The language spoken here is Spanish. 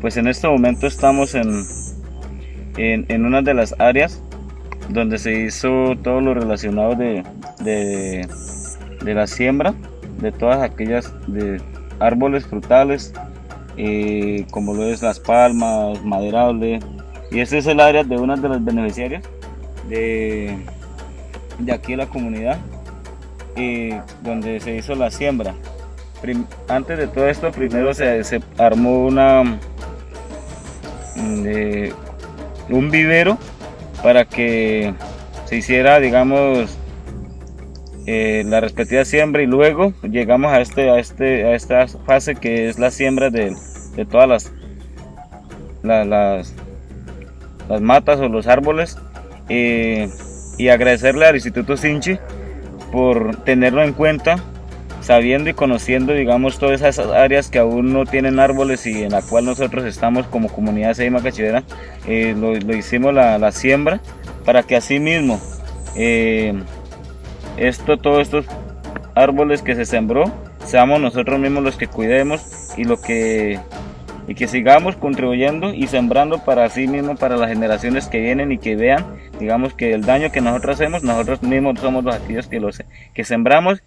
Pues en este momento estamos en, en, una de las áreas donde se hizo todo lo relacionado de, de, la siembra de todas aquellas de árboles frutales eh, como lo es las palmas, maderable y este es el área de una de las beneficiarias de, de aquí la comunidad eh, donde se hizo la siembra. Antes de todo esto primero se, se armó una de un vivero para que se hiciera digamos eh, la respectiva siembra y luego llegamos a este a este a esta fase que es la siembra de, todas las, las, las matas o los árboles eh, y agradecerle al Instituto Sinchi por tenerlo en cuenta sabiendo y conociendo, digamos, todas esas áreas que aún no tienen árboles y en la cual nosotros estamos como comunidad Seima Cachivera, eh, lo, hicimos la, siembra para que así mismo eh, esto, todos estos árboles que se sembró, seamos nosotros mismos los que cuidemos y lo que y que sigamos contribuyendo y sembrando para sí mismo, para las generaciones que vienen y que vean, digamos que el daño que nosotros hacemos, nosotros mismos somos los activos que, los, que sembramos